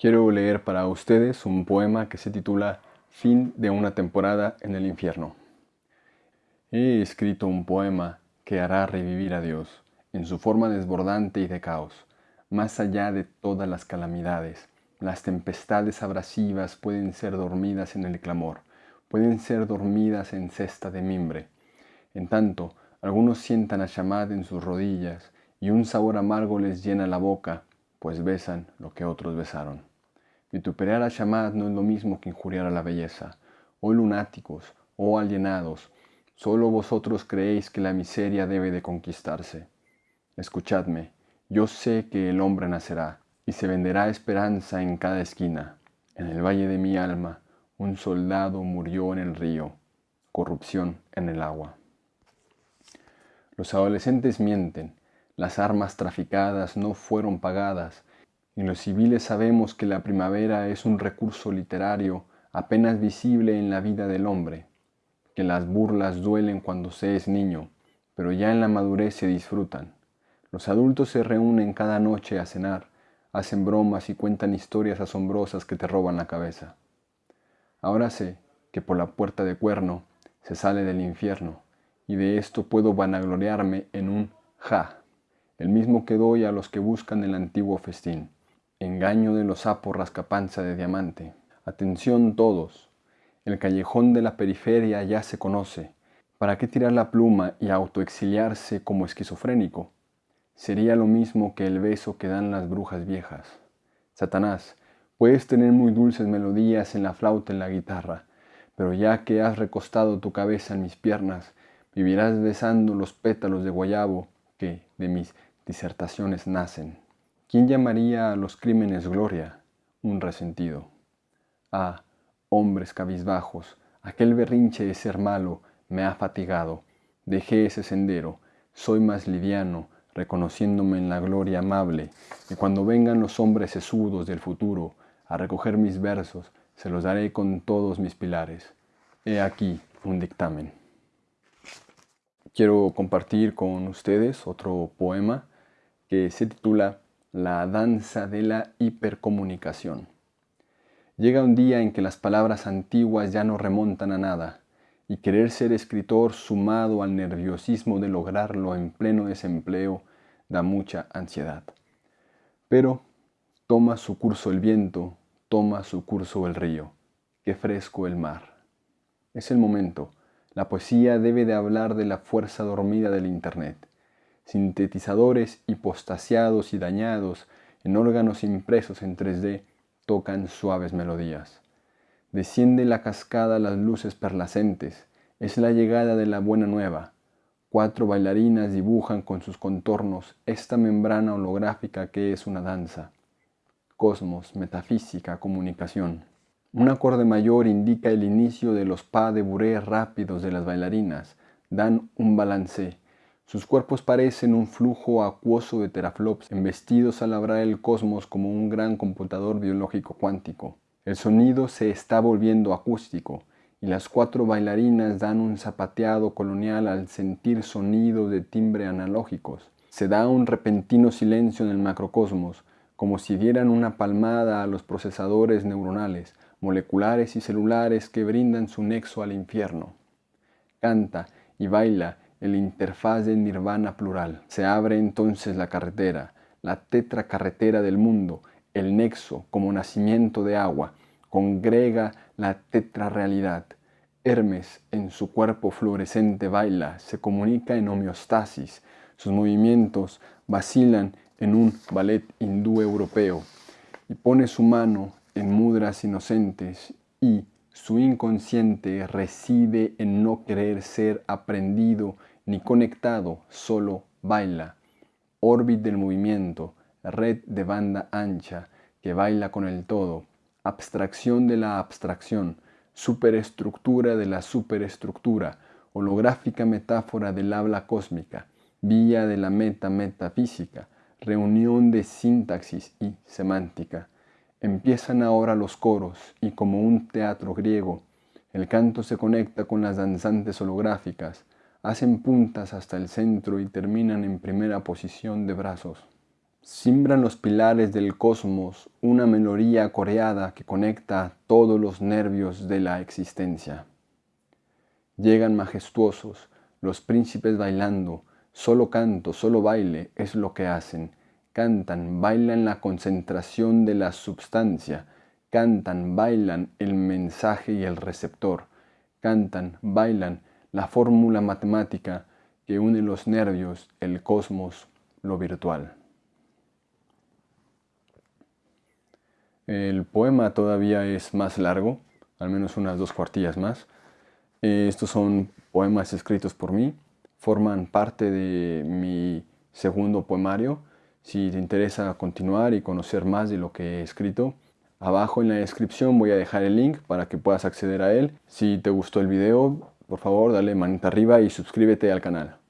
Quiero leer para ustedes un poema que se titula Fin de una temporada en el infierno. He escrito un poema que hará revivir a Dios en su forma desbordante y de caos, más allá de todas las calamidades. Las tempestades abrasivas pueden ser dormidas en el clamor, pueden ser dormidas en cesta de mimbre. En tanto, algunos sientan a Shamad en sus rodillas y un sabor amargo les llena la boca, pues besan lo que otros besaron. Vituperar a Shamad no es lo mismo que injuriar a la belleza. Oh lunáticos, oh alienados, solo vosotros creéis que la miseria debe de conquistarse. Escuchadme, yo sé que el hombre nacerá y se venderá esperanza en cada esquina. En el valle de mi alma, un soldado murió en el río, corrupción en el agua. Los adolescentes mienten, las armas traficadas no fueron pagadas, y los civiles sabemos que la primavera es un recurso literario apenas visible en la vida del hombre, que las burlas duelen cuando se es niño, pero ya en la madurez se disfrutan. Los adultos se reúnen cada noche a cenar, hacen bromas y cuentan historias asombrosas que te roban la cabeza. Ahora sé que por la puerta de cuerno se sale del infierno, y de esto puedo vanagloriarme en un ja, el mismo que doy a los que buscan el antiguo festín engaño de los sapos rascapanza de diamante. Atención todos, el callejón de la periferia ya se conoce. ¿Para qué tirar la pluma y autoexiliarse como esquizofrénico? Sería lo mismo que el beso que dan las brujas viejas. Satanás, puedes tener muy dulces melodías en la flauta y en la guitarra, pero ya que has recostado tu cabeza en mis piernas, vivirás besando los pétalos de guayabo que de mis disertaciones nacen. ¿Quién llamaría a los crímenes gloria? Un resentido. Ah, hombres cabizbajos, aquel berrinche de ser malo me ha fatigado. Dejé ese sendero, soy más liviano, reconociéndome en la gloria amable, y cuando vengan los hombres sesudos del futuro a recoger mis versos, se los daré con todos mis pilares. He aquí un dictamen. Quiero compartir con ustedes otro poema que se titula la danza de la hipercomunicación. Llega un día en que las palabras antiguas ya no remontan a nada, y querer ser escritor sumado al nerviosismo de lograrlo en pleno desempleo da mucha ansiedad. Pero toma su curso el viento, toma su curso el río, qué fresco el mar. Es el momento, la poesía debe de hablar de la fuerza dormida del Internet sintetizadores hipostasiados y dañados en órganos impresos en 3D tocan suaves melodías. Desciende la cascada las luces perlacentes, es la llegada de la buena nueva. Cuatro bailarinas dibujan con sus contornos esta membrana holográfica que es una danza. Cosmos, metafísica, comunicación. Un acorde mayor indica el inicio de los pas de bourrée rápidos de las bailarinas, dan un balance, sus cuerpos parecen un flujo acuoso de teraflops embestidos a labrar el cosmos como un gran computador biológico cuántico. El sonido se está volviendo acústico y las cuatro bailarinas dan un zapateado colonial al sentir sonidos de timbre analógicos. Se da un repentino silencio en el macrocosmos, como si dieran una palmada a los procesadores neuronales, moleculares y celulares que brindan su nexo al infierno. Canta y baila el interfaz de nirvana plural. Se abre entonces la carretera, la tetracarretera del mundo, el nexo como nacimiento de agua, congrega la tetrarrealidad. Hermes en su cuerpo fluorescente baila, se comunica en homeostasis, sus movimientos vacilan en un ballet hindú europeo y pone su mano en mudras inocentes y su inconsciente reside en no querer ser aprendido ni conectado, solo baila. Orbit del movimiento, red de banda ancha que baila con el todo, abstracción de la abstracción, superestructura de la superestructura, holográfica metáfora del habla cósmica, vía de la meta metafísica, reunión de sintaxis y semántica. Empiezan ahora los coros y como un teatro griego, el canto se conecta con las danzantes holográficas, hacen puntas hasta el centro y terminan en primera posición de brazos. Simbran los pilares del cosmos una melodía coreada que conecta todos los nervios de la existencia. Llegan majestuosos, los príncipes bailando, solo canto, solo baile es lo que hacen. Cantan, bailan la concentración de la substancia, cantan, bailan el mensaje y el receptor, cantan, bailan la fórmula matemática que une los nervios, el cosmos, lo virtual. El poema todavía es más largo, al menos unas dos cuartillas más. Eh, estos son poemas escritos por mí, forman parte de mi segundo poemario. Si te interesa continuar y conocer más de lo que he escrito, abajo en la descripción voy a dejar el link para que puedas acceder a él. Si te gustó el video, por favor dale manita arriba y suscríbete al canal.